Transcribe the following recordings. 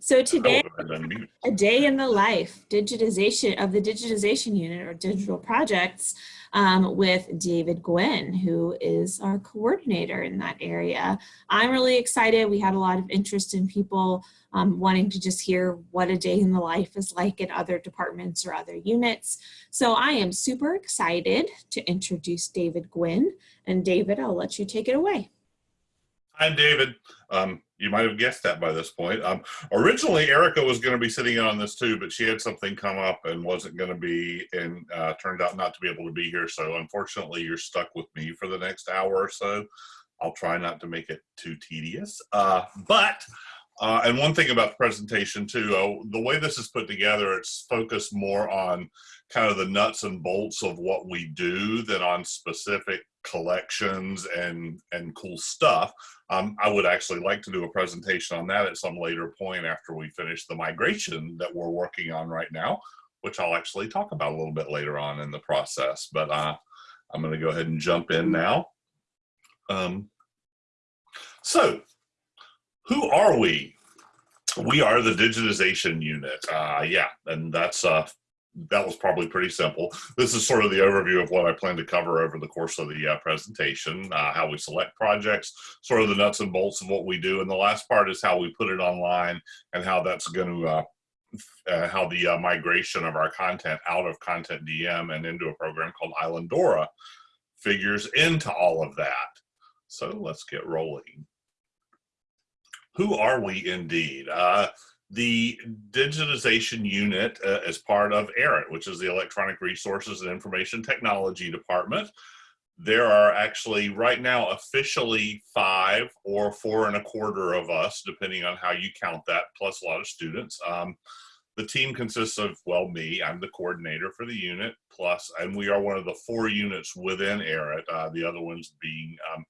So today, I've been muted. a day in the life digitization of the digitization unit or digital projects um, with David Gwynn, who is our coordinator in that area. I'm really excited. We had a lot of interest in people um, wanting to just hear what a day in the life is like in other departments or other units. So I am super excited to introduce David Gwynn. And David, I'll let you take it away. Hi, David. Um, you might have guessed that by this point. Um, originally, Erica was going to be sitting in on this too, but she had something come up and wasn't going to be, and uh, turned out not to be able to be here. So, unfortunately, you're stuck with me for the next hour or so. I'll try not to make it too tedious. Uh, but, uh, and one thing about the presentation too, uh, the way this is put together, it's focused more on kind of the nuts and bolts of what we do than on specific collections and and cool stuff. Um, I would actually like to do a presentation on that at some later point after we finish the migration that we're working on right now, which I'll actually talk about a little bit later on in the process. But uh, I'm going to go ahead and jump in now. Um, so, who are we? We are the digitization unit. Uh, yeah, and that's uh, that was probably pretty simple. This is sort of the overview of what I plan to cover over the course of the uh, presentation, uh, how we select projects, sort of the nuts and bolts of what we do. And the last part is how we put it online and how that's going to, uh, uh, how the uh, migration of our content out of Content DM and into a program called Islandora figures into all of that. So let's get rolling. Who are we indeed? The digitization unit uh, as part of ERIT, which is the Electronic Resources and Information Technology Department. There are actually right now officially five or four and a quarter of us, depending on how you count that, plus a lot of students. Um, the team consists of, well, me, I'm the coordinator for the unit, plus, and we are one of the four units within ERIT, uh, the other ones being um,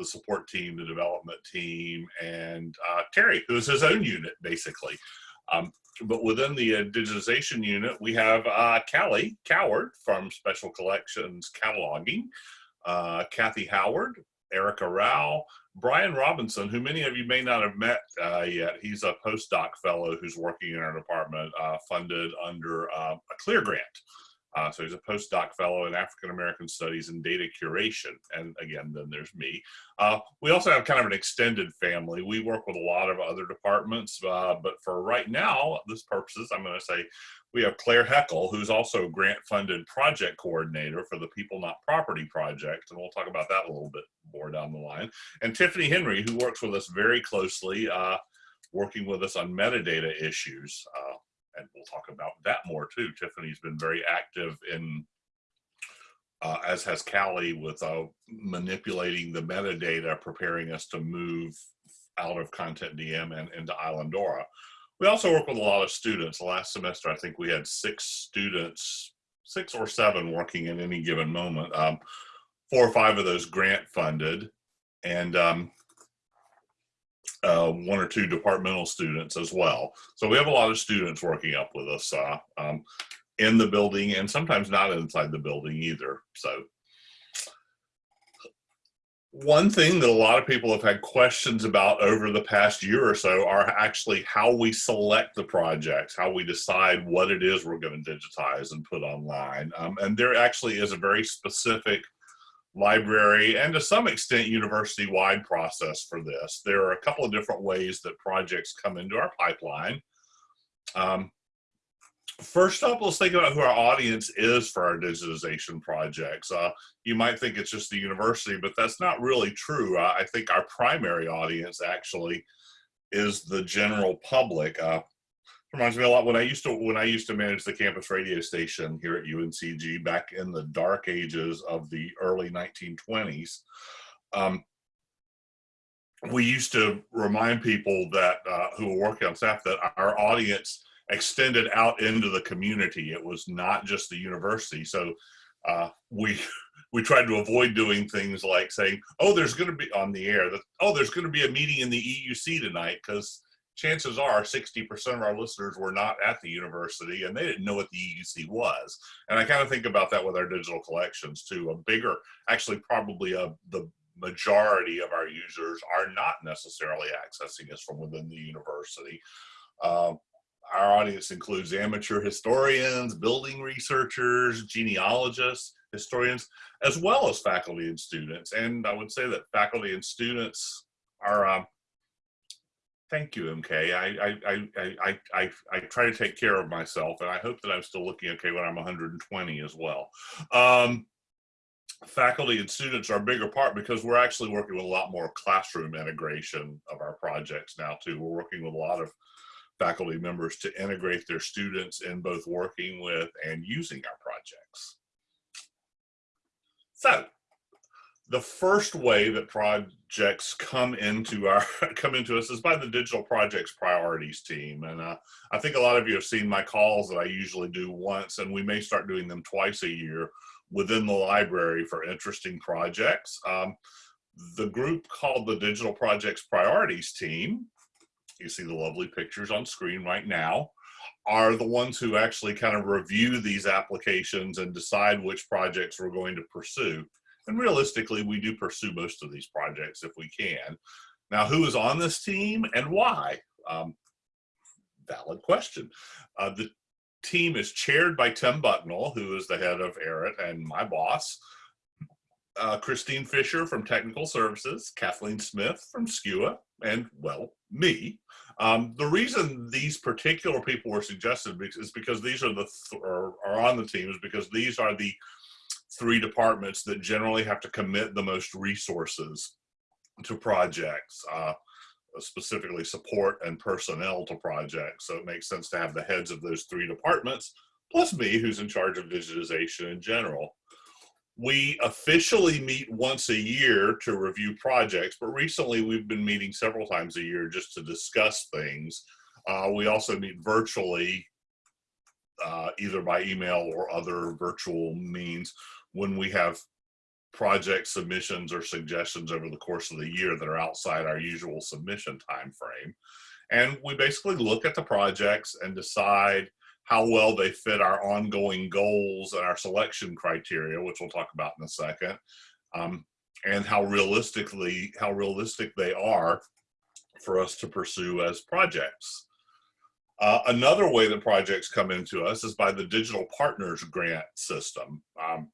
the support team, the development team, and uh, Terry, who is his own unit, basically. Um, but within the uh, digitization unit, we have uh, Callie Coward from Special Collections Cataloging, uh, Kathy Howard, Erica Rao, Brian Robinson, who many of you may not have met uh, yet. He's a postdoc fellow who's working in our department, uh, funded under uh, a CLEAR grant. Uh, so he's a postdoc fellow in African American Studies and Data Curation. And again, then there's me. Uh, we also have kind of an extended family. We work with a lot of other departments, uh, but for right now, this purposes, I'm going to say we have Claire Heckel, who's also grant funded project coordinator for the People Not Property Project. And we'll talk about that a little bit more down the line. And Tiffany Henry, who works with us very closely, uh, working with us on metadata issues. Uh, and we'll talk about that more too. Tiffany's been very active in, uh, as has Callie, with uh, manipulating the metadata, preparing us to move out of Content DM and into Islandora. We also work with a lot of students. Last semester, I think we had six students, six or seven working at any given moment. Um, four or five of those grant funded, and um, uh, one or two departmental students as well. So we have a lot of students working up with us uh, um, in the building and sometimes not inside the building either. So one thing that a lot of people have had questions about over the past year or so are actually how we select the projects, how we decide what it is we're going to digitize and put online. Um, and there actually is a very specific library and to some extent university-wide process for this. There are a couple of different ways that projects come into our pipeline. Um, first up, let's think about who our audience is for our digitization projects. Uh, you might think it's just the university, but that's not really true. Uh, I think our primary audience actually is the general public. Uh, reminds me a lot when I used to when I used to manage the campus radio station here at UNCG back in the dark ages of the early 1920s. Um, we used to remind people that uh, who were working on staff that our audience extended out into the community. It was not just the university. So uh, we we tried to avoid doing things like saying, "Oh, there's going to be on the air that oh, there's going to be a meeting in the EUC tonight," because chances are 60% of our listeners were not at the university and they didn't know what the EUC was. And I kind of think about that with our digital collections too. A bigger, actually probably a, the majority of our users are not necessarily accessing us from within the university. Uh, our audience includes amateur historians, building researchers, genealogists, historians, as well as faculty and students. And I would say that faculty and students are, um, thank you, MK. I, I, I, I, I, try to take care of myself and I hope that I'm still looking okay when I'm 120 as well. Um, faculty and students are a bigger part because we're actually working with a lot more classroom integration of our projects now too. We're working with a lot of faculty members to integrate their students in both working with and using our projects. So the first way that projects come into our come into us is by the digital projects priorities team and uh, i think a lot of you have seen my calls that i usually do once and we may start doing them twice a year within the library for interesting projects um, the group called the digital projects priorities team you see the lovely pictures on screen right now, are the ones who actually kind of review these applications and decide which projects we're going to pursue. And realistically, we do pursue most of these projects if we can. Now, who is on this team and why? Um, valid question. Uh, the team is chaired by Tim Bucknell, who is the head of ERIT and my boss, uh, Christine Fisher from Technical Services, Kathleen Smith from SCUA, and, well, me. Um, the reason these particular people were suggested is because these are the, th or are on the team, is because these are the three departments that generally have to commit the most resources to projects, uh, specifically support and personnel to projects. So it makes sense to have the heads of those three departments, plus me, who's in charge of digitization in general. We officially meet once a year to review projects, but recently we've been meeting several times a year just to discuss things. Uh, we also meet virtually, uh, either by email or other virtual means when we have project submissions or suggestions over the course of the year that are outside our usual submission time frame. And we basically look at the projects and decide how well they fit our ongoing goals and our selection criteria, which we'll talk about in a second, um, and how realistically, how realistic they are for us to pursue as projects. Uh, another way that projects come into us is by the Digital Partners Grant System. Um,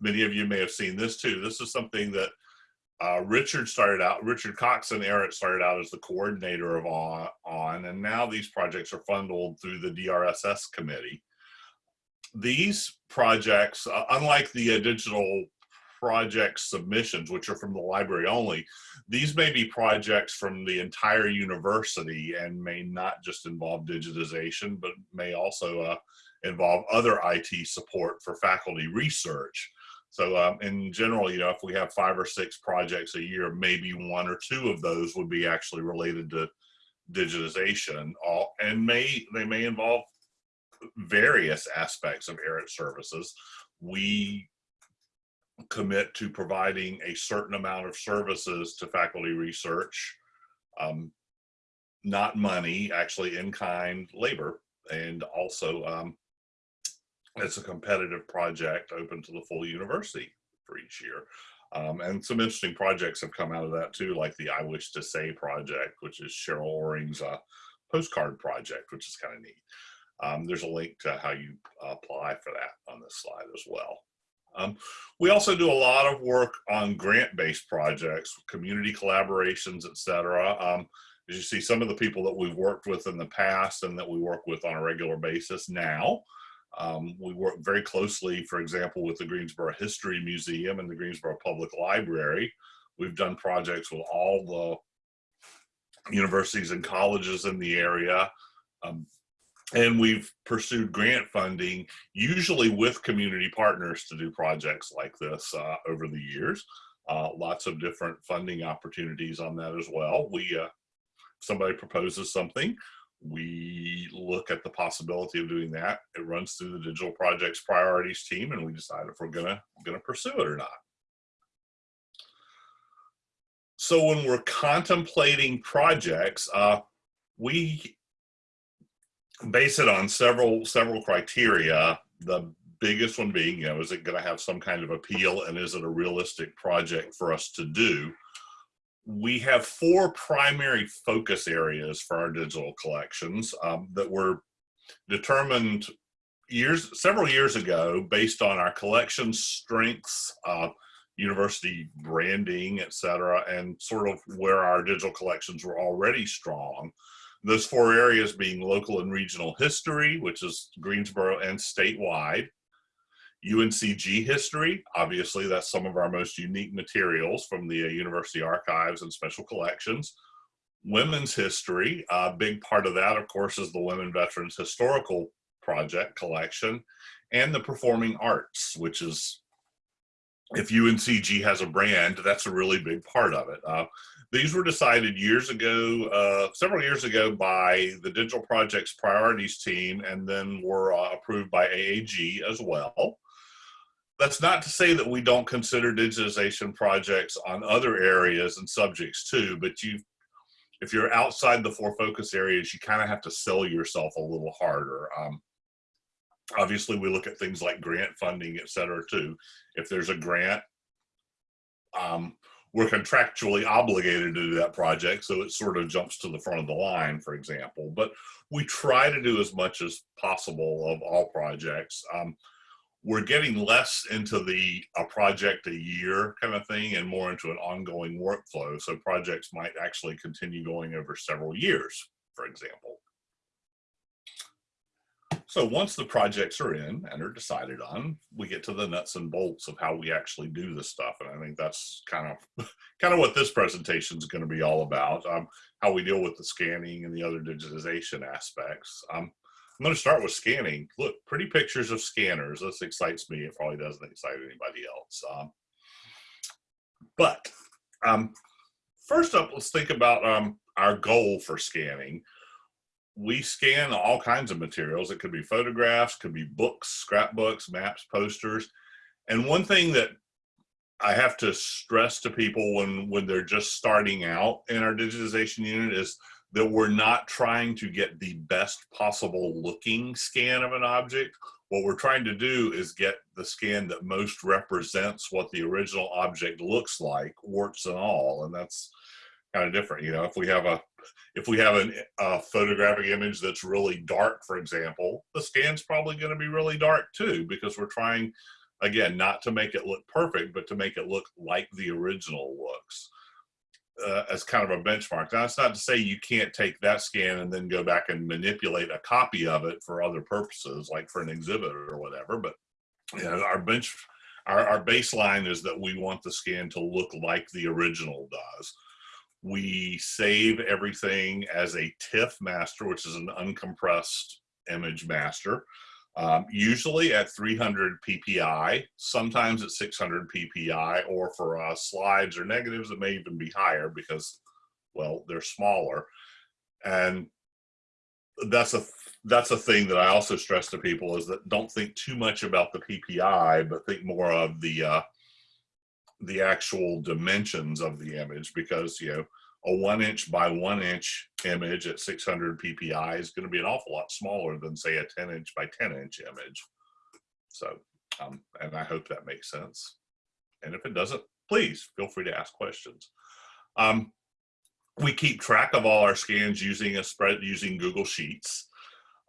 many of you may have seen this too. This is something that uh, Richard started out, Richard Cox and Eric started out as the coordinator of on, on, and now these projects are funded through the DRSS committee. These projects, uh, unlike the uh, digital project submissions, which are from the library only, these may be projects from the entire university and may not just involve digitization, but may also uh, involve other IT support for faculty research. So um, in general, you know, if we have five or six projects a year, maybe one or two of those would be actually related to digitization all, and may they may involve various aspects of ERIT services. We commit to providing a certain amount of services to faculty research, um, not money, actually in kind labor, and also um, it's a competitive project open to the full university for each year. Um, and some interesting projects have come out of that too, like the I Wish to Say project, which is Sheryl Oring's uh, postcard project, which is kind of neat. Um, there's a link to how you apply for that on this slide as well. Um, we also do a lot of work on grant-based projects, community collaborations, etc. Um, as you see, some of the people that we've worked with in the past and that we work with on a regular basis now um, we work very closely, for example, with the Greensboro History Museum and the Greensboro Public Library. We've done projects with all the universities and colleges in the area. Um, and we've pursued grant funding, usually with community partners to do projects like this uh, over the years. Uh, lots of different funding opportunities on that as well. We, uh, somebody proposes something, we look at the possibility of doing that. It runs through the digital projects priorities team and we decide if we're gonna, gonna pursue it or not. So when we're contemplating projects, uh, we base it on several, several criteria. The biggest one being, you know, is it gonna have some kind of appeal and is it a realistic project for us to do? We have four primary focus areas for our digital collections um, that were determined years, several years ago, based on our collection strengths, uh, university branding, et cetera, and sort of where our digital collections were already strong. Those four areas being local and regional history, which is Greensboro and statewide. UNCG history, obviously that's some of our most unique materials from the uh, university archives and special collections. Women's history, a big part of that of course is the Women Veterans Historical Project collection and the performing arts, which is if UNCG has a brand, that's a really big part of it. Uh, these were decided years ago, uh, several years ago by the Digital Projects Priorities team and then were uh, approved by AAG as well. That's not to say that we don't consider digitization projects on other areas and subjects too, but you, if you're outside the four focus areas, you kind of have to sell yourself a little harder. Um, obviously we look at things like grant funding, et cetera, too. If there's a grant, um, we're contractually obligated to do that project, so it sort of jumps to the front of the line, for example. But we try to do as much as possible of all projects. Um, we're getting less into the a project a year kind of thing and more into an ongoing workflow. So projects might actually continue going over several years, for example. So once the projects are in and are decided on, we get to the nuts and bolts of how we actually do this stuff. And I think that's kind of kind of what this presentation is going to be all about, um, how we deal with the scanning and the other digitization aspects. Um, I'm going to start with scanning. Look, pretty pictures of scanners. This excites me. It probably doesn't excite anybody else. Um, but um, first up, let's think about um, our goal for scanning we scan all kinds of materials. It could be photographs, could be books, scrapbooks, maps, posters. And one thing that I have to stress to people when, when they're just starting out in our digitization unit is that we're not trying to get the best possible looking scan of an object. What we're trying to do is get the scan that most represents what the original object looks like, warts and all. And that's kind of different. You know, if we have a if we have an, a photographic image that's really dark, for example, the scan's probably going to be really dark too, because we're trying, again, not to make it look perfect, but to make it look like the original looks uh, as kind of a benchmark. Now, that's not to say you can't take that scan and then go back and manipulate a copy of it for other purposes, like for an exhibit or whatever, but you know, our bench, our, our baseline is that we want the scan to look like the original does we save everything as a TIFF master, which is an uncompressed image master, um, usually at 300 ppi, sometimes at 600 ppi, or for uh, slides or negatives, it may even be higher because, well, they're smaller. And that's a that's a thing that I also stress to people is that don't think too much about the PPI, but think more of the uh, the actual dimensions of the image because you know a one inch by one inch image at 600 ppi is going to be an awful lot smaller than say a 10 inch by 10 inch image. So um, and i hope that makes sense. And if it doesn't please feel free to ask questions. Um, we keep track of all our scans using a spread using google sheets.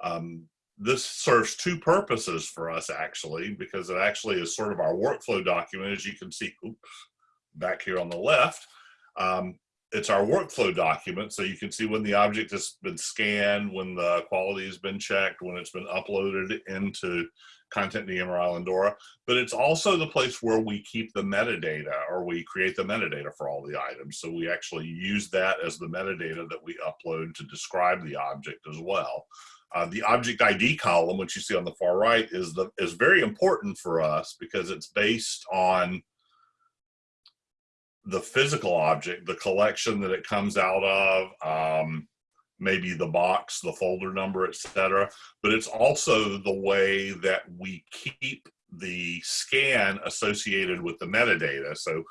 Um, this serves two purposes for us actually, because it actually is sort of our workflow document, as you can see oops, back here on the left. Um, it's our workflow document, so you can see when the object has been scanned, when the quality has been checked, when it's been uploaded into Content DMR Islandora, but it's also the place where we keep the metadata or we create the metadata for all the items. So we actually use that as the metadata that we upload to describe the object as well. Uh, the object ID column, which you see on the far right, is the is very important for us because it's based on the physical object, the collection that it comes out of, um, maybe the box, the folder number, etc. But it's also the way that we keep the scan associated with the metadata. So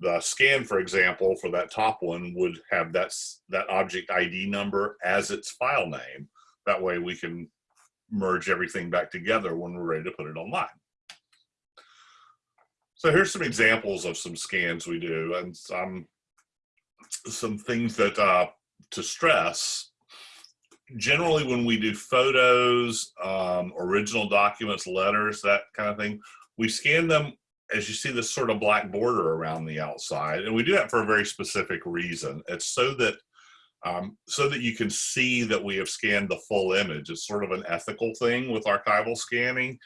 the scan, for example, for that top one would have that, that object ID number as its file name. That way we can merge everything back together when we're ready to put it online. So here's some examples of some scans we do, and some some things that uh, to stress. Generally, when we do photos, um, original documents, letters, that kind of thing, we scan them as you see this sort of black border around the outside, and we do that for a very specific reason. It's so that um, so that you can see that we have scanned the full image. It's sort of an ethical thing with archival scanning.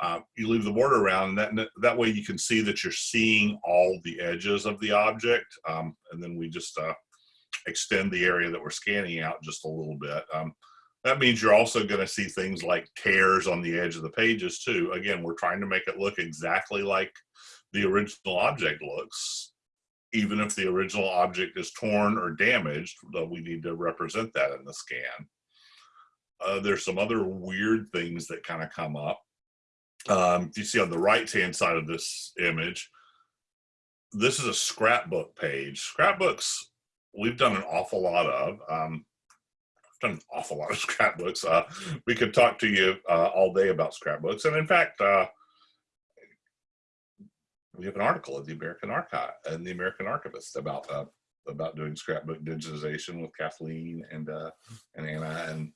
Uh, you leave the border around, and that, that way you can see that you're seeing all the edges of the object, um, and then we just uh, extend the area that we're scanning out just a little bit. Um, that means you're also going to see things like tears on the edge of the pages too. Again, we're trying to make it look exactly like the original object looks. Even if the original object is torn or damaged, we need to represent that in the scan. Uh, there's some other weird things that kind of come up. Um, you see on the right-hand side of this image, this is a scrapbook page. Scrapbooks, we've done an awful lot of. Um, I've done an awful lot of scrapbooks. Uh, we could talk to you uh, all day about scrapbooks. And in fact, uh, we have an article in the American Archive and the American Archivist about uh, about doing scrapbook digitization with Kathleen and uh, and Anna and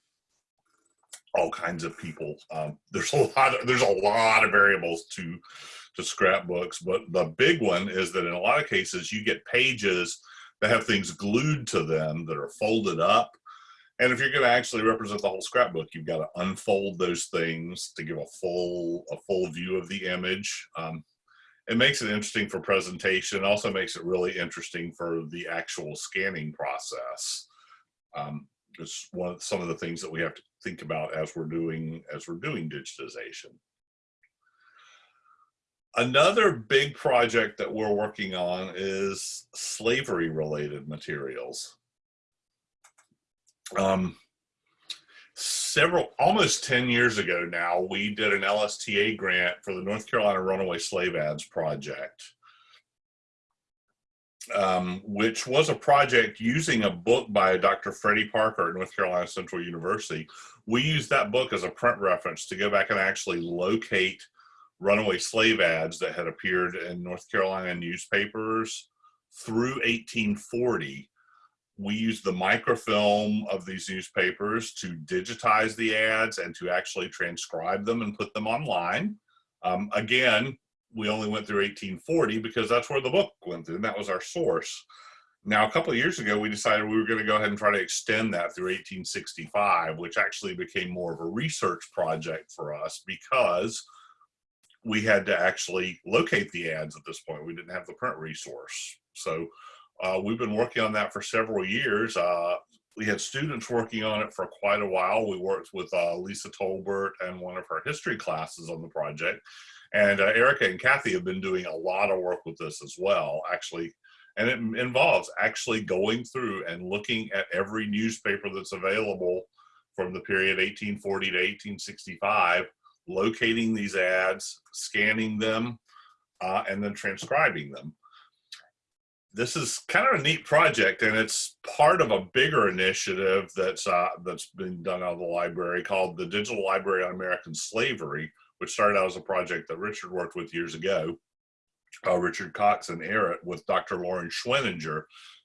all kinds of people. Um, there's a lot of there's a lot of variables to to scrapbooks, but the big one is that in a lot of cases you get pages that have things glued to them that are folded up and if you're going to actually represent the whole scrapbook, you've got to unfold those things to give a full a full view of the image. Um, it makes it interesting for presentation. Also makes it really interesting for the actual scanning process. Um, it's one of some of the things that we have to think about as we're doing as we're doing digitization. Another big project that we're working on is slavery related materials um, several, almost 10 years ago now, we did an LSTA grant for the North Carolina Runaway Slave Ads Project, um, which was a project using a book by Dr. Freddie Parker at North Carolina Central University. We used that book as a print reference to go back and actually locate runaway slave ads that had appeared in North Carolina newspapers through 1840 we used the microfilm of these newspapers to digitize the ads and to actually transcribe them and put them online. Um, again, we only went through 1840 because that's where the book went through and that was our source. Now, a couple of years ago, we decided we were going to go ahead and try to extend that through 1865, which actually became more of a research project for us because we had to actually locate the ads at this point. We didn't have the print resource. So uh, we've been working on that for several years. Uh, we had students working on it for quite a while. We worked with uh, Lisa Tolbert and one of her history classes on the project. And uh, Erica and Kathy have been doing a lot of work with this as well, actually. And it involves actually going through and looking at every newspaper that's available from the period 1840 to 1865, locating these ads, scanning them, uh, and then transcribing them this is kind of a neat project and it's part of a bigger initiative that's uh, that's been done out of the library called the digital library on american slavery which started out as a project that richard worked with years ago uh, richard cox and Eric with dr loren schweninger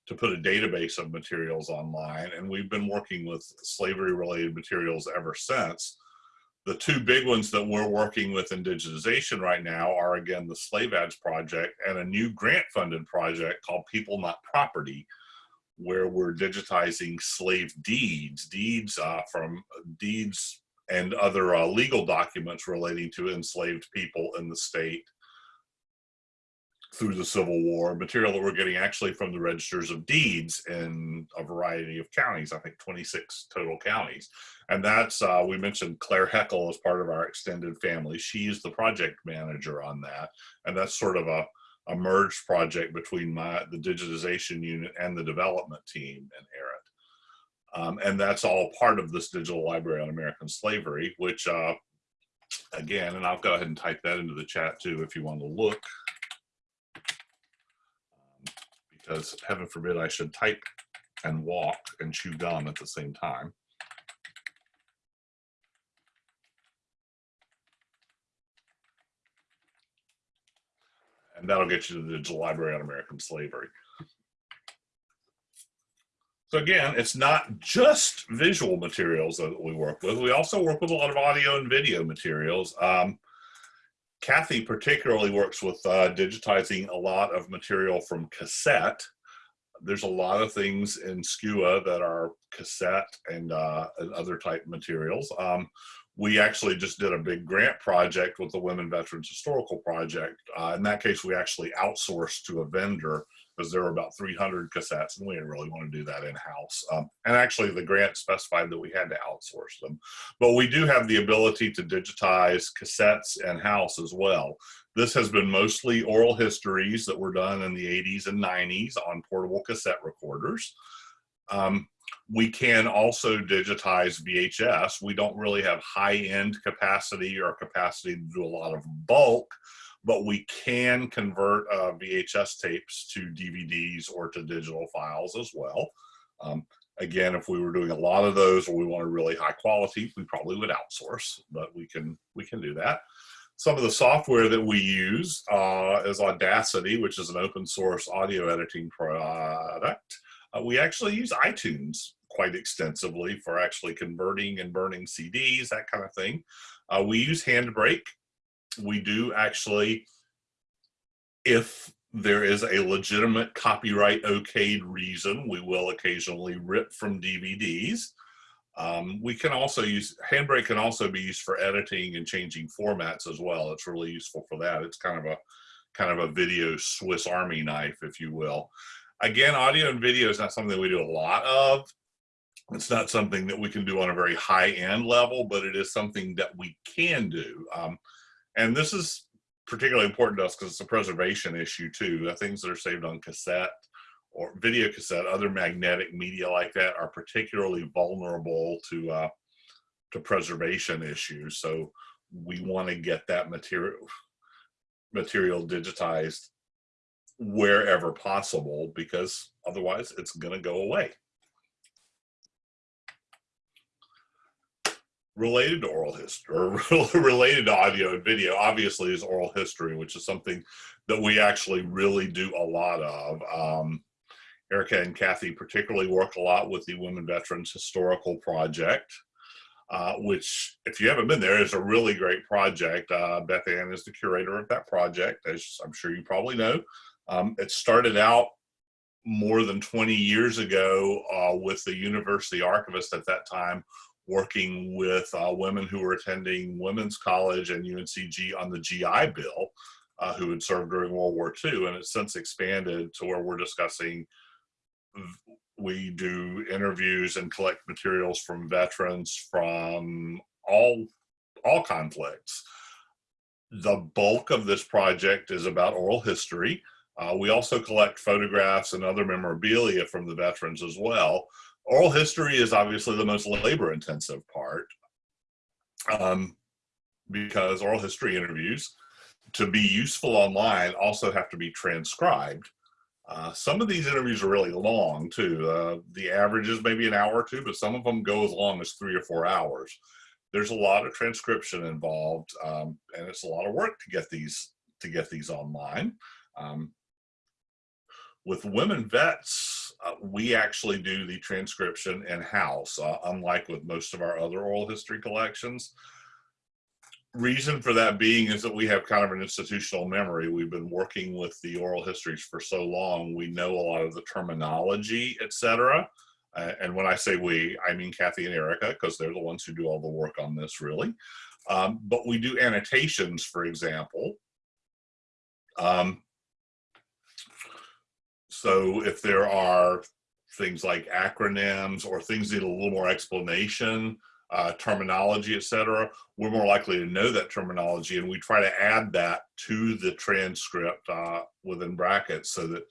to put a database of materials online. And we've been working with slavery related materials ever since. The two big ones that we're working with in digitization right now are again the slave ads project and a new grant funded project called people not property where we're digitizing slave deeds deeds uh, from deeds and other uh, legal documents relating to enslaved people in the state through the Civil War, material that we're getting actually from the registers of deeds in a variety of counties, I think 26 total counties. And that's, uh, we mentioned Claire Heckel as part of our extended family. She's the project manager on that. And that's sort of a, a merged project between my, the digitization unit and the development team and Eric. Um, and that's all part of this digital library on American slavery, which uh, again, and I'll go ahead and type that into the chat too if you want to look because heaven forbid I should type and walk and chew gum at the same time. And that'll get you to the Digital Library on American Slavery. So again, it's not just visual materials that we work with. We also work with a lot of audio and video materials. Um, Kathy particularly works with uh, digitizing a lot of material from cassette. There's a lot of things in SCUA that are cassette and, uh, and other type materials. Um, we actually just did a big grant project with the Women Veterans Historical Project. Uh, in that case, we actually outsourced to a vendor because there were about 300 cassettes and we didn't really want to do that in-house. Um, and actually the grant specified that we had to outsource them. But we do have the ability to digitize cassettes in-house as well. This has been mostly oral histories that were done in the 80s and 90s on portable cassette recorders. Um, we can also digitize VHS. We don't really have high-end capacity or capacity to do a lot of bulk, but we can convert uh, VHS tapes to DVDs or to digital files as well. Um, again, if we were doing a lot of those or we wanted really high quality, we probably would outsource, but we can, we can do that. Some of the software that we use uh, is Audacity, which is an open source audio editing product. Uh, we actually use iTunes quite extensively for actually converting and burning CDs, that kind of thing. Uh, we use Handbrake, we do actually, if there is a legitimate copyright okayed reason, we will occasionally rip from DVDs. Um, we can also use, Handbrake can also be used for editing and changing formats as well. It's really useful for that. It's kind of a, kind of a video Swiss Army knife, if you will. Again, audio and video is not something we do a lot of. It's not something that we can do on a very high end level, but it is something that we can do. Um, and this is particularly important to us because it's a preservation issue too. The things that are saved on cassette or video cassette, other magnetic media like that are particularly vulnerable to uh, to preservation issues. So we want to get that material material digitized wherever possible because otherwise it's going to go away. Related to oral history or related to audio and video obviously is oral history which is something that we actually really do a lot of. Um, erica and kathy particularly work a lot with the women veterans historical project uh, which if you haven't been there is a really great project. Uh, beth ann is the curator of that project as i'm sure you probably know. Um, it started out more than 20 years ago uh, with the university archivist at that time working with uh, women who were attending women's college and UNCG on the GI Bill, uh, who had served during World War II, and it's since expanded to where we're discussing. We do interviews and collect materials from veterans from all all conflicts. The bulk of this project is about oral history. Uh, we also collect photographs and other memorabilia from the veterans as well oral history is obviously the most labor intensive part um, because oral history interviews to be useful online also have to be transcribed. Uh, some of these interviews are really long too. Uh, the average is maybe an hour or two, but some of them go as long as three or four hours. There's a lot of transcription involved, um, and it's a lot of work to get these to get these online. Um, with women vets, uh, we actually do the transcription in-house, uh, unlike with most of our other oral history collections. Reason for that being is that we have kind of an institutional memory. We've been working with the oral histories for so long, we know a lot of the terminology, etc. Uh, and when I say we, I mean Kathy and Erica, because they're the ones who do all the work on this really. Um, but we do annotations, for example. Um, so if there are things like acronyms or things that need a little more explanation, uh, terminology, etc., we're more likely to know that terminology and we try to add that to the transcript uh, within brackets so that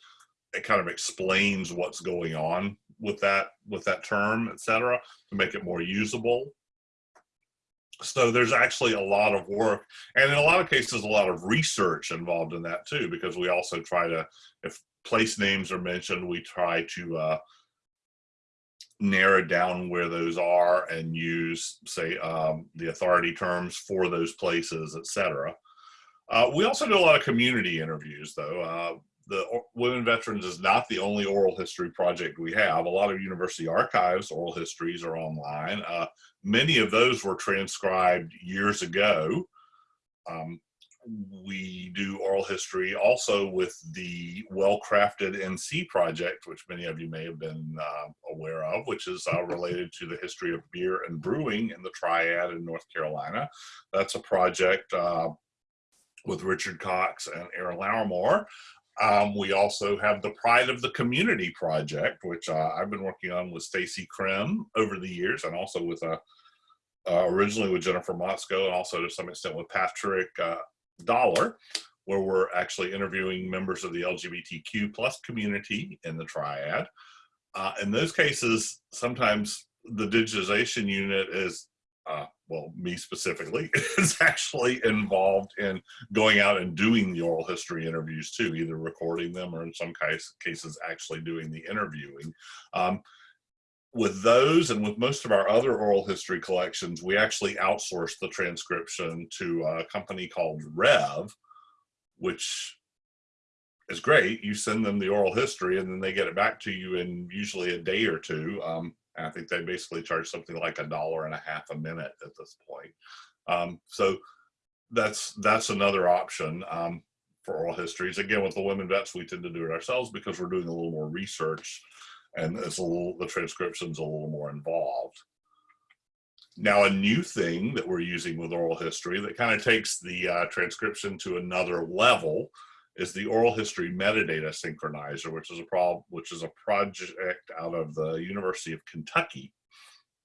it kind of explains what's going on with that with that term, etc., to make it more usable. So there's actually a lot of work and in a lot of cases, a lot of research involved in that too, because we also try to, if place names are mentioned, we try to uh, narrow down where those are and use, say, um, the authority terms for those places, etc. Uh, we also do a lot of community interviews, though. Uh, the O- Women Veterans is not the only oral history project we have. A lot of university archives oral histories are online. Uh, many of those were transcribed years ago. Um, we do oral history also with the well-crafted NC project, which many of you may have been uh, aware of, which is uh, related to the history of beer and brewing in the Triad in North Carolina. That's a project uh, with Richard Cox and Erin Lawrimore. Um, we also have the Pride of the Community project, which uh, I've been working on with Stacey Krim over the years, and also with uh, uh, originally with Jennifer Motszko, and also to some extent with Patrick uh, Dollar, where we're actually interviewing members of the LGBTQ plus community in the Triad. Uh, in those cases, sometimes the digitization unit is, uh, well, me specifically, is actually involved in going out and doing the oral history interviews too, either recording them or in some case, cases actually doing the interviewing. Um, with those and with most of our other oral history collections, we actually outsource the transcription to a company called Rev, which is great. You send them the oral history and then they get it back to you in usually a day or two. Um, I think they basically charge something like a dollar and a half a minute at this point. Um, so that's that's another option um, for oral histories. Again, with the women vets, we tend to do it ourselves because we're doing a little more research and it's a little the transcription's a little more involved. Now, a new thing that we're using with oral history that kind of takes the uh, transcription to another level is the oral history metadata synchronizer, which is a prob which is a project out of the University of Kentucky.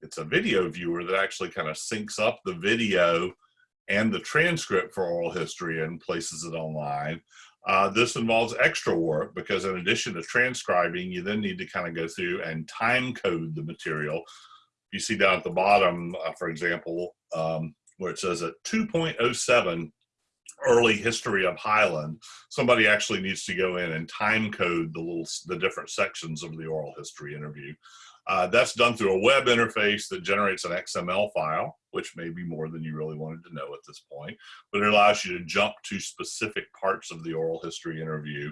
It's a video viewer that actually kind of syncs up the video and the transcript for oral history and places it online. Uh, this involves extra work because in addition to transcribing, you then need to kind of go through and time code the material. You see down at the bottom, uh, for example, um, where it says at 2.07 early history of Highland, somebody actually needs to go in and time code the little the different sections of the oral history interview. Uh, that's done through a web interface that generates an XML file, which may be more than you really wanted to know at this point, but it allows you to jump to specific parts of the oral history interview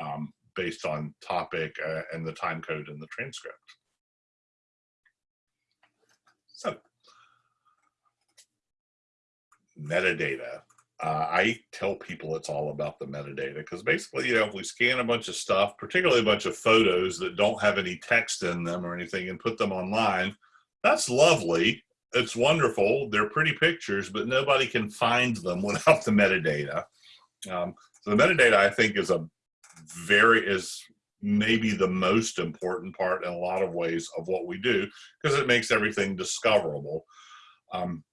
um, based on topic uh, and the time code in the transcript. So, metadata. Uh, I tell people it's all about the metadata because basically, you know, if we scan a bunch of stuff, particularly a bunch of photos that don't have any text in them or anything and put them online, that's lovely. It's wonderful. They're pretty pictures, but nobody can find them without the metadata. Um, so the metadata, I think, is a very, is maybe the most important part in a lot of ways of what we do because it makes everything discoverable. Um,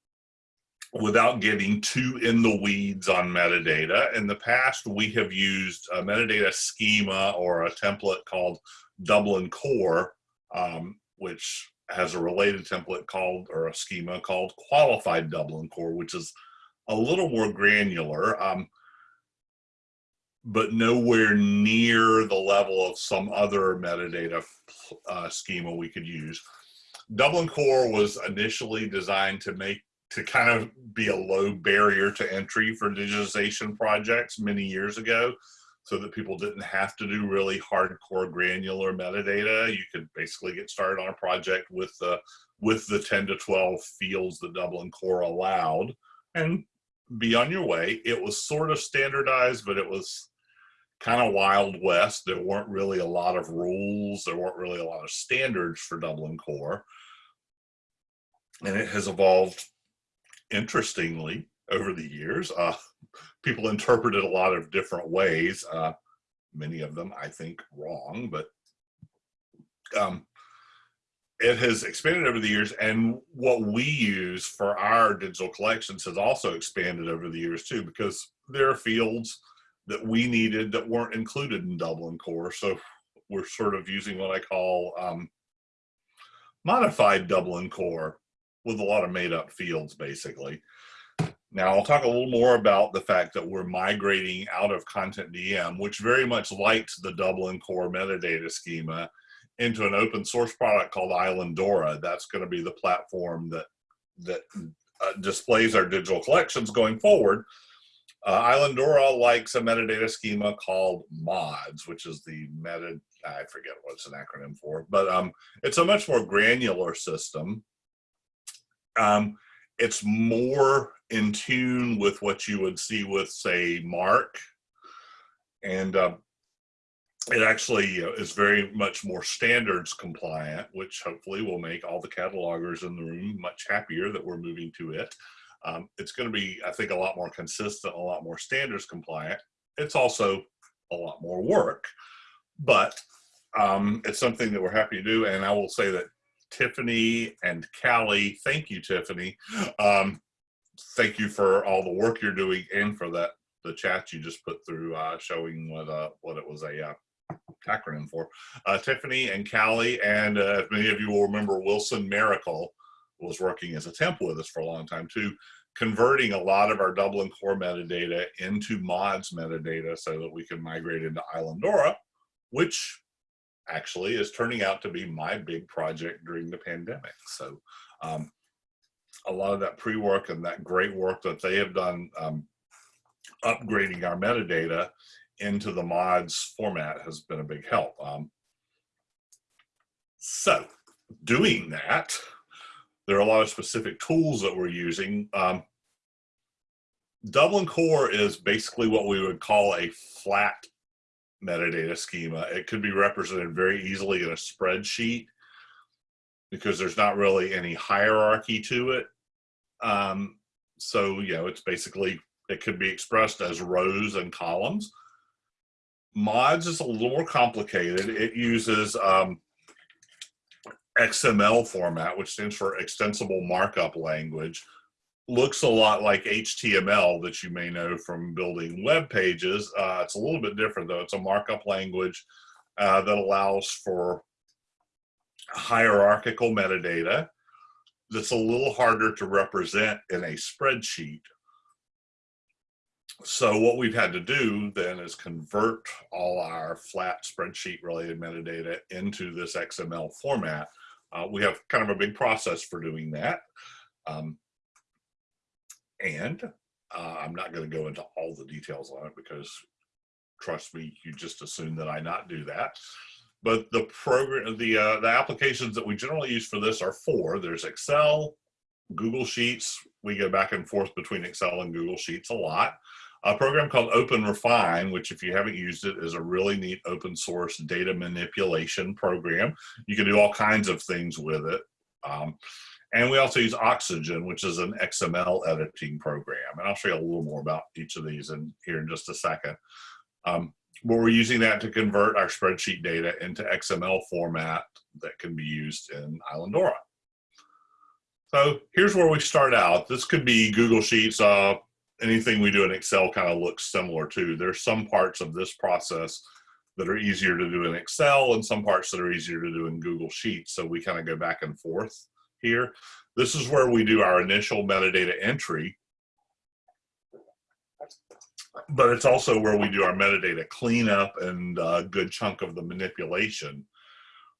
without getting too in the weeds on metadata. In the past, we have used a metadata schema or a template called Dublin Core, um, which has a related template called, or a schema called Qualified Dublin Core, which is a little more granular, um, but nowhere near the level of some other metadata uh, schema we could use. Dublin Core was initially designed to make to kind of be a low barrier to entry for digitization projects many years ago so that people didn't have to do really hardcore granular metadata. You could basically get started on a project with the with the 10 to 12 fields that Dublin Core allowed and be on your way. It was sort of standardized, but it was kind of wild west. There weren't really a lot of rules. There weren't really a lot of standards for Dublin Core. And it has evolved interestingly over the years. Uh, people interpret it a lot of different ways. Uh, many of them, I think, wrong, but um, it has expanded over the years. And what we use for our digital collections has also expanded over the years too, because there are fields that we needed that weren't included in Dublin Core. So we're sort of using what I call um, modified Dublin Core with a lot of made up fields basically. Now I'll talk a little more about the fact that we're migrating out of Content DM, which very much likes the Dublin core metadata schema into an open source product called Islandora. That's going to be the platform that that uh, displays our digital collections going forward. Uh, Islandora likes a metadata schema called MODS, which is the meta, I forget what it's an acronym for, but um, it's a much more granular system. Um, it's more in tune with what you would see with, say, MARC. And uh, it actually uh, is very much more standards compliant, which hopefully will make all the catalogers in the room much happier that we're moving to it. Um, it's going to be, I think, a lot more consistent, a lot more standards compliant. It's also a lot more work, but um, it's something that we're happy to do. And I will say that Tiffany and Callie, thank you, Tiffany. Um, thank you for all the work you're doing and for that the chat you just put through uh, showing what uh, what it was a uh, acronym for. Uh, Tiffany and Callie, and uh, many of you will remember, Wilson Miracle was working as a temp with us for a long time too, converting a lot of our Dublin core metadata into MODS metadata so that we can migrate into Islandora, which actually is turning out to be my big project during the pandemic. So um, a lot of that pre-work and that great work that they have done um, upgrading our metadata into the MODS format has been a big help. Um, so doing that, there are a lot of specific tools that we're using. Um, Dublin Core is basically what we would call a flat metadata schema. It could be represented very easily in a spreadsheet because there's not really any hierarchy to it. Um, so, you know, it's basically, it could be expressed as rows and columns. MODS is a little more complicated. It uses um, XML format, which stands for Extensible Markup Language, looks a lot like HTML that you may know from building web pages. Uh, it's a little bit different though. It's a markup language uh, that allows for hierarchical metadata that's a little harder to represent in a spreadsheet. So what we've had to do then is convert all our flat spreadsheet related metadata into this XML format. Uh, we have kind of a big process for doing that. Um, and uh, I'm not going to go into all the details on it because trust me, you just assume that I not do that. But the program, the uh, the applications that we generally use for this are four. There's Excel, Google Sheets. We go back and forth between Excel and Google Sheets a lot. A program called Open Refine, which if you haven't used it, is a really neat open source data manipulation program. You can do all kinds of things with it. Um, and we also use Oxygen, which is an XML editing program. And I'll show you a little more about each of these in here in just a second. Um, but we're using that to convert our spreadsheet data into XML format that can be used in Islandora. So here's where we start out. This could be Google Sheets. Uh, anything we do in Excel kind of looks similar to. There's some parts of this process that are easier to do in Excel and some parts that are easier to do in Google Sheets. So we kind of go back and forth here. This is where we do our initial metadata entry, but it's also where we do our metadata cleanup and a good chunk of the manipulation.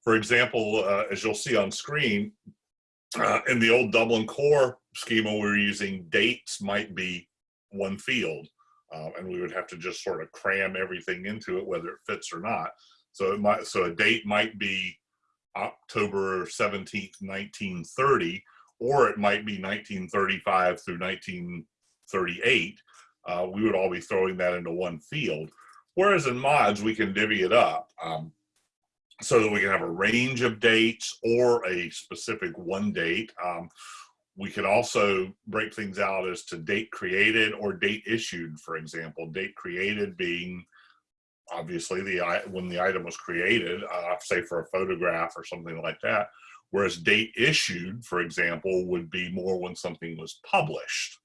For example, uh, as you'll see on screen, uh, in the old Dublin core schema, we we're using dates might be one field, uh, and we would have to just sort of cram everything into it, whether it fits or not. So it might, so a date might be October 17th, 1930, or it might be 1935 through 1938. Uh, we would all be throwing that into one field. Whereas in MODS, we can divvy it up um, so that we can have a range of dates or a specific one date. Um, we can also break things out as to date created or date issued, for example. Date created being obviously the when the item was created, uh, say for a photograph or something like that. Whereas date issued, for example, would be more when something was published.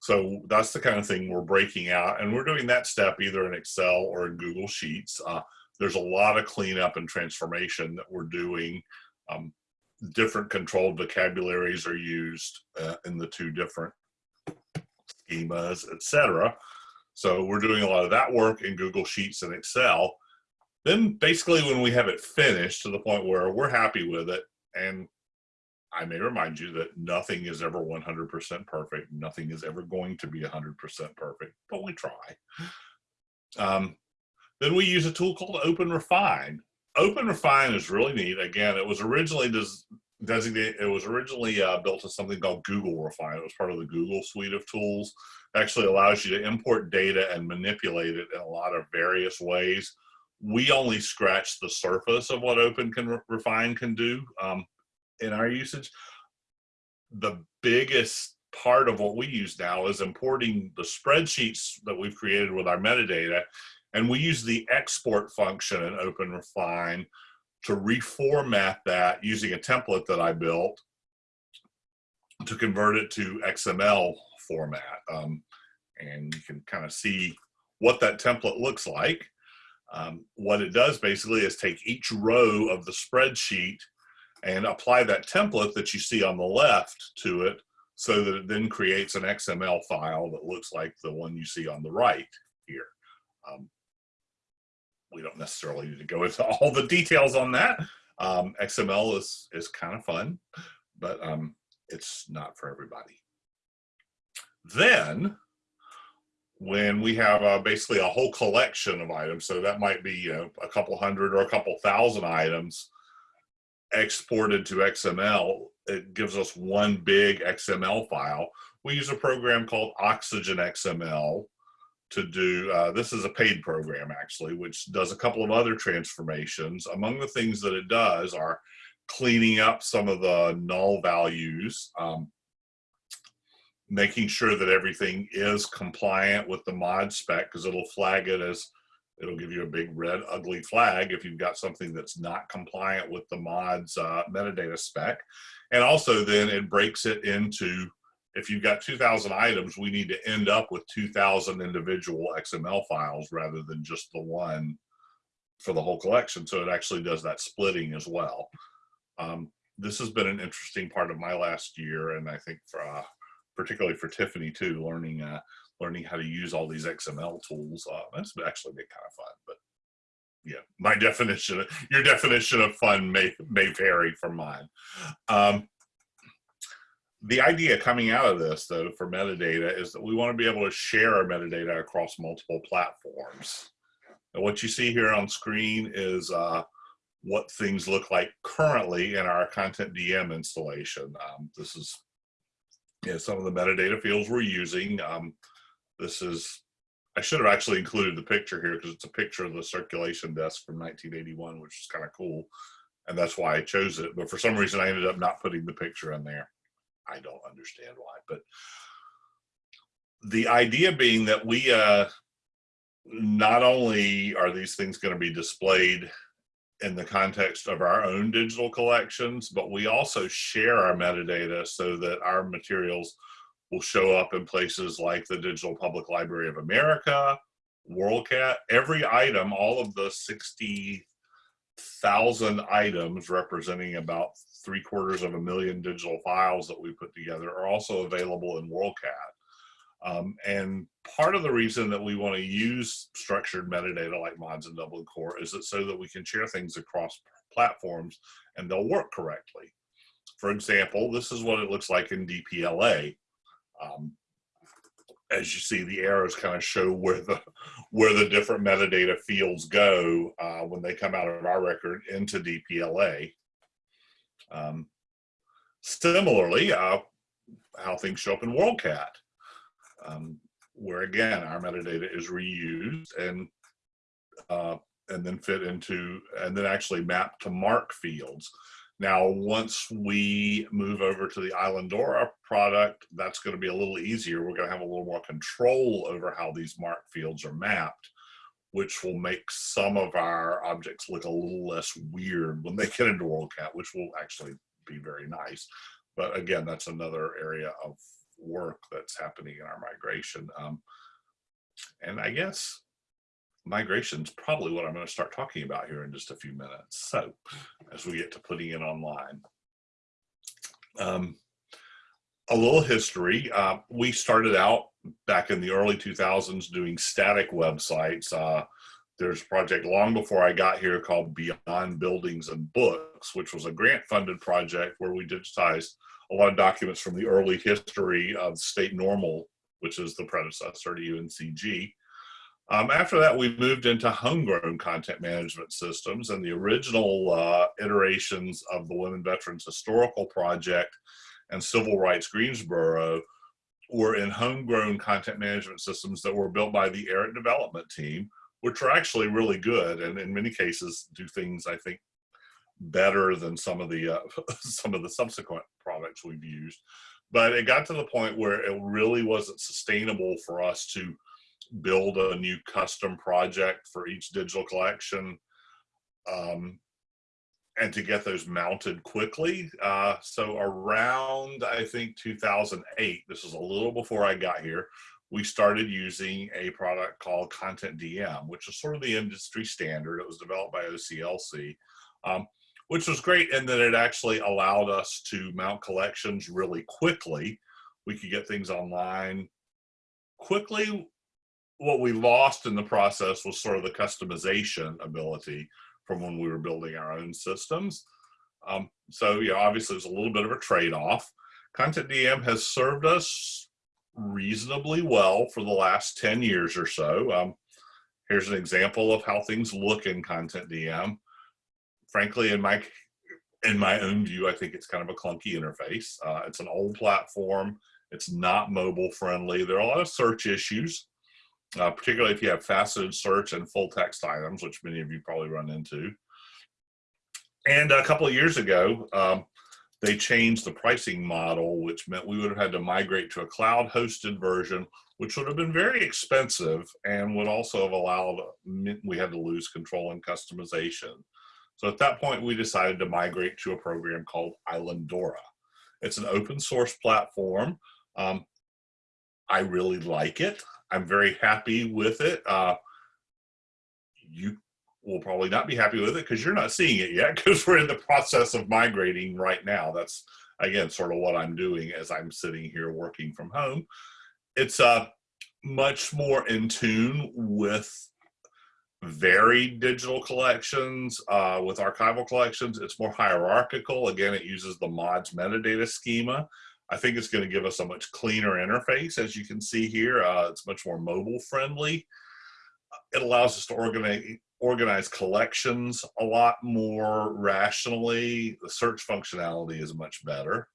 So that's the kind of thing we're breaking out, and we're doing that step either in Excel or in Google Sheets. Uh, there's a lot of cleanup and transformation that we're doing. Um, different controlled vocabularies are used uh, in the two different schemas, etc. So we're doing a lot of that work in Google Sheets and Excel. Then basically when we have it finished to the point where we're happy with it, and I may remind you that nothing is ever 100% perfect. Nothing is ever going to be 100% perfect, but we try. Um, then we use a tool called Open Refine. Open Refine is really neat. Again, it was originally des designated, it was originally uh, built as something called Google Refine. It was part of the Google suite of tools. It actually allows you to import data and manipulate it in a lot of various ways. We only scratch the surface of what Open can Refine can do um, in our usage. The biggest part of what we use now is importing the spreadsheets that we've created with our metadata and we use the export function in Open Refine to reformat that using a template that I built to convert it to XML format. Um, and you can kind of see what that template looks like. Um, what it does basically is take each row of the spreadsheet and apply that template that you see on the left to it so that it then creates an XML file that looks like the one you see on the right here. Um, we don't necessarily need to go into all the details on that. Um, XML is, is kind of fun, but um, it's not for everybody. Then, when we have uh, basically a whole collection of items, so that might be you know, a couple hundred or a couple thousand items exported to XML, it gives us one big XML file. We use a program called Oxygen XML to do, uh, this is a paid program actually, which does a couple of other transformations. Among the things that it does are cleaning up some of the null values, um, making sure that everything is compliant with the mod spec because it'll flag it as, it'll give you a big red ugly flag if you've got something that's not compliant with the mod's uh, metadata spec. And also then it breaks it into if you've got 2,000 items, we need to end up with 2,000 individual XML files rather than just the one for the whole collection. So it actually does that splitting as well. Um, this has been an interesting part of my last year, and I think for uh, particularly for Tiffany too, learning uh, learning how to use all these XML tools. Uh, that's actually been kind of fun, but yeah, my definition, your definition of fun may may vary from mine. Um, the idea coming out of this though for metadata is that we want to be able to share our metadata across multiple platforms. And what you see here on screen is uh, what things look like currently in our CONTENTdm installation. Um, this is you know, some of the metadata fields we're using. Um, this is, I should have actually included the picture here because it's a picture of the circulation desk from 1981, which is kind of cool. And that's why I chose it. But for some reason, I ended up not putting the picture in there. I don't understand why, but the idea being that we uh, not only are these things going to be displayed in the context of our own digital collections, but we also share our metadata so that our materials will show up in places like the Digital Public Library of America, WorldCat, every item, all of the 60,000 items representing about three quarters of a million digital files that we put together are also available in WorldCat. Um, and part of the reason that we want to use structured metadata like MODS and Dublin Core is that so that we can share things across platforms and they'll work correctly. For example, this is what it looks like in DPLA. Um, as you see, the arrows kind of show where the where the different metadata fields go uh, when they come out of our record into DPLA. Um, similarly, uh, how things show up in WorldCat, um, where again, our metadata is reused and uh, and then fit into, and then actually map to MARC fields. Now, once we move over to the Islandora product, that's going to be a little easier. We're going to have a little more control over how these MARC fields are mapped which will make some of our objects look a little less weird when they get into WorldCat, which will actually be very nice. But again, that's another area of work that's happening in our migration. Um, and I guess migration is probably what I'm going to start talking about here in just a few minutes. So as we get to putting it online. Um, a little history. Uh, we started out back in the early 2000s doing static websites. Uh, there's a project long before I got here called Beyond Buildings and Books, which was a grant funded project where we digitized a lot of documents from the early history of state normal, which is the predecessor to UNCG. Um, after that, we moved into homegrown content management systems and the original uh, iterations of the Women Veterans Historical Project and Civil Rights Greensboro were in homegrown content management systems that were built by the ERIT development team, which are actually really good and in many cases do things I think better than some of the uh, some of the subsequent products we've used. But it got to the point where it really wasn't sustainable for us to build a new custom project for each digital collection um, and to get those mounted quickly. Uh, so around, I think 2008, this is a little before I got here, we started using a product called CONTENTdm, which is sort of the industry standard. It was developed by OCLC, um, which was great in that it actually allowed us to mount collections really quickly. We could get things online quickly. What we lost in the process was sort of the customization ability from when we were building our own systems. Um, so yeah, obviously it's a little bit of a trade-off. CONTENTdm has served us reasonably well for the last 10 years or so. Um, here's an example of how things look in CONTENTdm. Frankly, in my in my own view, I think it's kind of a clunky interface. Uh, it's an old platform. It's not mobile friendly. There are a lot of search issues uh, particularly if you have faceted search and full text items, which many of you probably run into. And a couple of years ago, um, they changed the pricing model, which meant we would have had to migrate to a cloud hosted version, which would have been very expensive and would also have allowed, we had to lose control and customization. So at that point, we decided to migrate to a program called Islandora. It's an open source platform. Um, I really like it. I'm very happy with it. Uh, you will probably not be happy with it because you're not seeing it yet because we're in the process of migrating right now. That's again sort of what I'm doing as I'm sitting here working from home. It's uh, much more in tune with varied digital collections uh, with archival collections. It's more hierarchical. Again, it uses the MODS metadata schema I think it's going to give us a much cleaner interface. As you can see here, uh, it's much more mobile friendly. It allows us to organize, organize collections a lot more rationally. The search functionality is much better.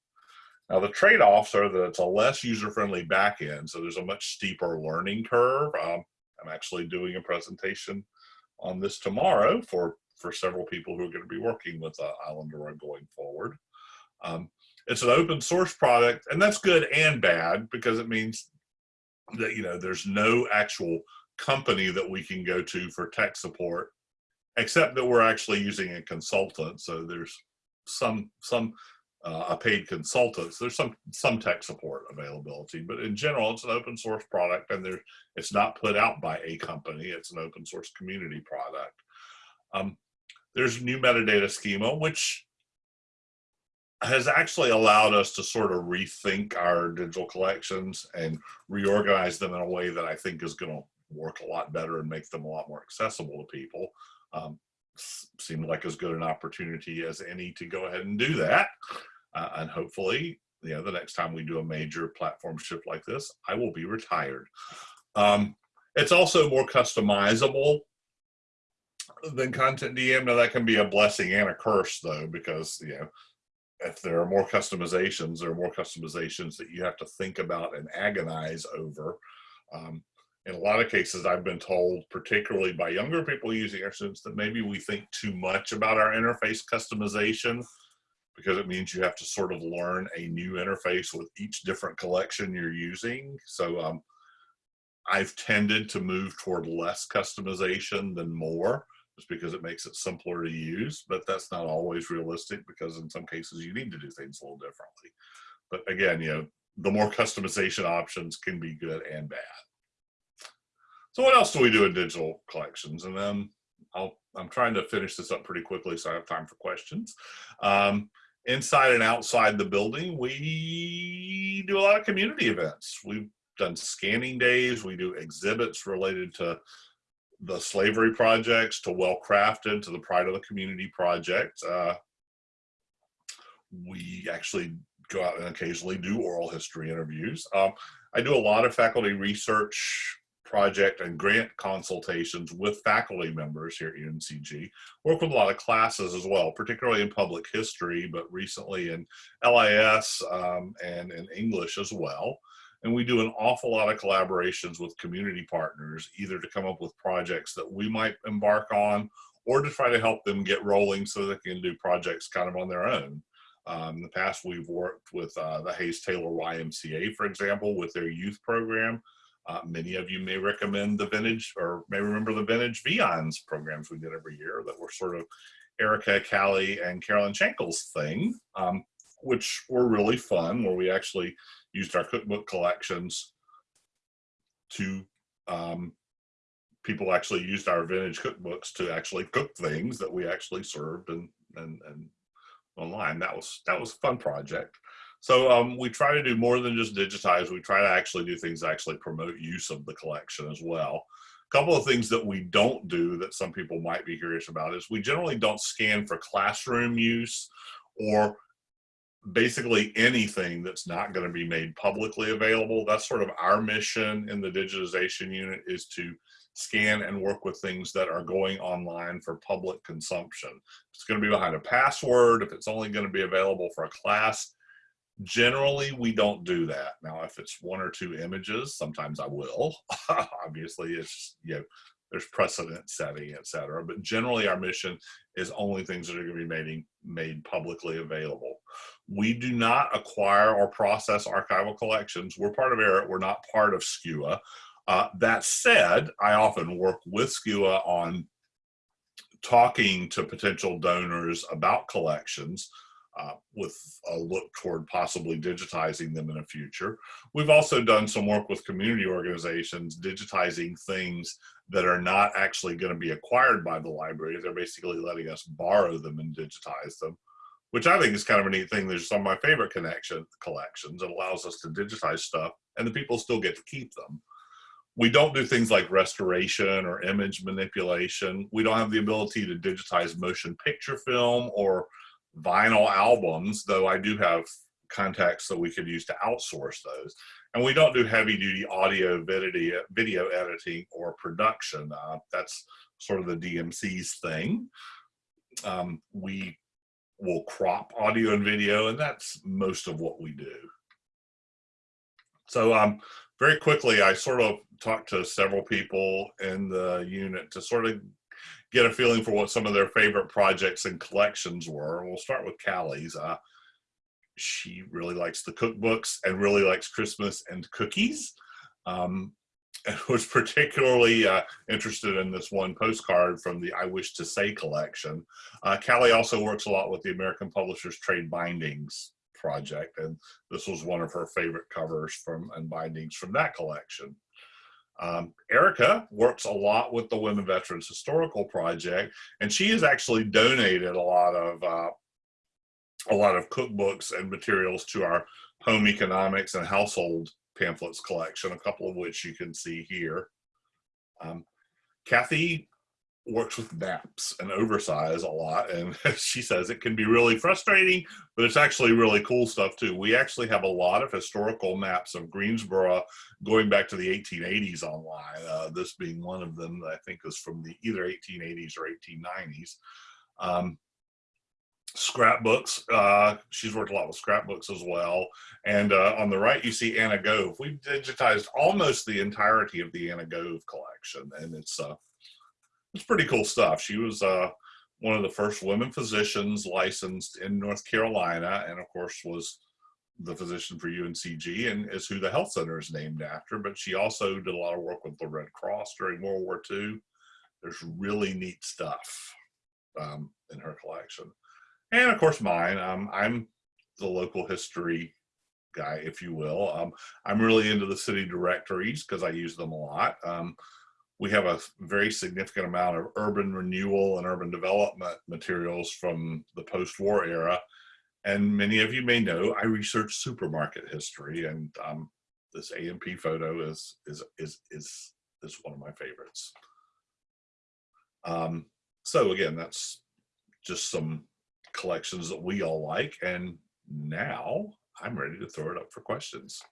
Now the trade-offs are that it's a less user-friendly backend, so there's a much steeper learning curve. Um, I'm actually doing a presentation on this tomorrow for, for several people who are going to be working with uh, Islandora going forward. Um, it's an open source product and that's good and bad because it means that you know there's no actual company that we can go to for tech support except that we're actually using a consultant. So there's some some uh, a paid consultant. So there's some some tech support availability. But in general it's an open source product and there it's not put out by a company. It's an open source community product. Um, there's new metadata schema which has actually allowed us to sort of rethink our digital collections and reorganize them in a way that I think is going to work a lot better and make them a lot more accessible to people. Um, seemed like as good an opportunity as any to go ahead and do that. Uh, and hopefully, you know, the next time we do a major platform shift like this, I will be retired. Um, it's also more customizable than CONTENTdm. Now that can be a blessing and a curse though, because, you know, if there are more customizations, there are more customizations that you have to think about and agonize over. Um, in a lot of cases, I've been told, particularly by younger people using our that maybe we think too much about our interface customization because it means you have to sort of learn a new interface with each different collection you're using. So um, I've tended to move toward less customization than more just because it makes it simpler to use, but that's not always realistic because in some cases you need to do things a little differently. But again, you know, the more customization options can be good and bad. So what else do we do in digital collections? And then I'll, I'm trying to finish this up pretty quickly so I have time for questions. Um, inside and outside the building, we do a lot of community events. We've done scanning days. We do exhibits related to the slavery projects to well crafted to the pride of the community project. Uh, we actually go out and occasionally do oral history interviews. Um, I do a lot of faculty research project and grant consultations with faculty members here at UNCG. Work with a lot of classes as well, particularly in public history, but recently in LIS um, and in English as well. And we do an awful lot of collaborations with community partners, either to come up with projects that we might embark on or to try to help them get rolling so they can do projects kind of on their own. Um, in the past, we've worked with uh, the Hayes Taylor YMCA, for example, with their youth program. Uh, many of you may recommend the vintage or may remember the vintage Viands programs we did every year that were sort of Erica, Callie, and Carolyn Schenkel's thing, um, which were really fun, where we actually used our cookbook collections to um, people actually used our vintage cookbooks to actually cook things that we actually served and and and online. That was that was a fun project. So um, we try to do more than just digitize. We try to actually do things actually promote use of the collection as well. A couple of things that we don't do that some people might be curious about is we generally don't scan for classroom use or basically anything that's not going to be made publicly available. That's sort of our mission in the digitization unit is to scan and work with things that are going online for public consumption. If it's going to be behind a password, if it's only going to be available for a class, generally we don't do that. Now, if it's one or two images, sometimes I will. Obviously, it's, you know, there's precedent setting, et cetera. But generally our mission is only things that are gonna be made, made publicly available. We do not acquire or process archival collections. We're part of ERIT, we're not part of SCUA. Uh, that said, I often work with SCUA on talking to potential donors about collections uh, with a look toward possibly digitizing them in the future. We've also done some work with community organizations digitizing things that are not actually going to be acquired by the library. They're basically letting us borrow them and digitize them, which I think is kind of a neat thing. There's some of my favorite connection collections. It allows us to digitize stuff and the people still get to keep them. We don't do things like restoration or image manipulation. We don't have the ability to digitize motion picture film or vinyl albums, though I do have contacts that we could use to outsource those. And we don't do heavy duty audio video, video editing or production. Uh, that's sort of the DMC's thing. Um, we will crop audio and video, and that's most of what we do. So um, very quickly, I sort of talked to several people in the unit to sort of get a feeling for what some of their favorite projects and collections were. We'll start with Callie's. Uh, she really likes the cookbooks and really likes Christmas and cookies. Um, and was particularly uh, interested in this one postcard from the I Wish to Say collection. Uh, Callie also works a lot with the American Publishers Trade Bindings project, and this was one of her favorite covers from and bindings from that collection. Um, Erica works a lot with the Women Veterans Historical Project, and she has actually donated a lot of uh, a lot of cookbooks and materials to our home economics and household pamphlets collection, a couple of which you can see here. Um, Kathy works with maps and oversize a lot and she says it can be really frustrating but it's actually really cool stuff too we actually have a lot of historical maps of greensboro going back to the 1880s online uh, this being one of them that i think is from the either 1880s or 1890s um, scrapbooks uh, she's worked a lot with scrapbooks as well and uh, on the right you see anna gove we've digitized almost the entirety of the anna gove collection and it's uh it's pretty cool stuff. She was uh, one of the first women physicians licensed in North Carolina, and of course was the physician for UNCG and is who the health center is named after. But she also did a lot of work with the Red Cross during World War II. There's really neat stuff um, in her collection. And of course mine, um, I'm the local history guy, if you will. Um, I'm really into the city directories because I use them a lot. Um, we have a very significant amount of urban renewal and urban development materials from the post-war era. And many of you may know, I research supermarket history and um, this A&P photo is, is, is, is, is one of my favorites. Um, so again, that's just some collections that we all like. And now I'm ready to throw it up for questions.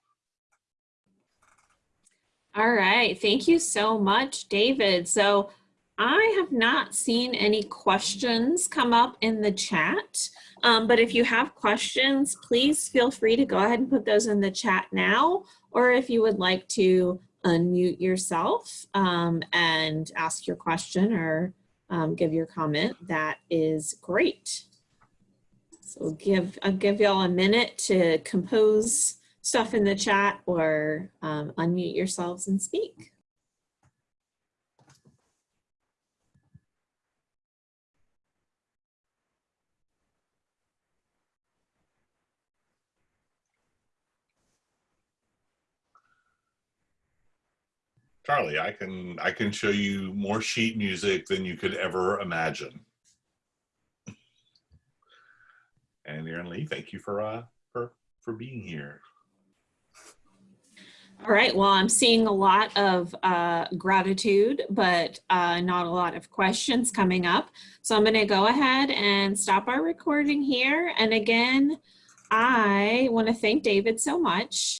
All right, thank you so much, David. So I have not seen any questions come up in the chat, um, but if you have questions, please feel free to go ahead and put those in the chat now, or if you would like to unmute yourself um, and ask your question or um, give your comment, that is great. So give, I'll give y'all a minute to compose stuff in the chat or um, unmute yourselves and speak. Charlie, I can I can show you more sheet music than you could ever imagine. And Aaron Lee, thank you for uh for for being here. All right, well, I'm seeing a lot of uh, gratitude, but uh, not a lot of questions coming up. So I'm gonna go ahead and stop our recording here. And again, I wanna thank David so much.